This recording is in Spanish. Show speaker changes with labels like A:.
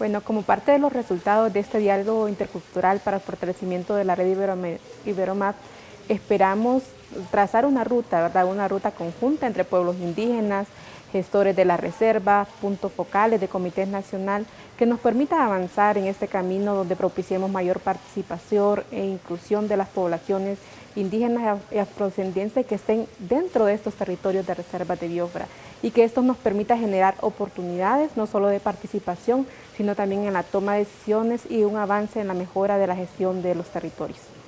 A: Bueno, como parte de los resultados de este diálogo intercultural para el fortalecimiento de la red Iberomap, esperamos trazar una ruta, ¿verdad? una ruta conjunta entre pueblos indígenas, gestores de la reserva, puntos focales de comités nacional, que nos permita avanzar en este camino donde propiciemos mayor participación e inclusión de las poblaciones indígenas y afrodescendientes que estén dentro de estos territorios de reserva de biosfera y que esto nos permita generar oportunidades no solo de participación, sino también en la toma de decisiones y un avance en la mejora de la gestión de los territorios.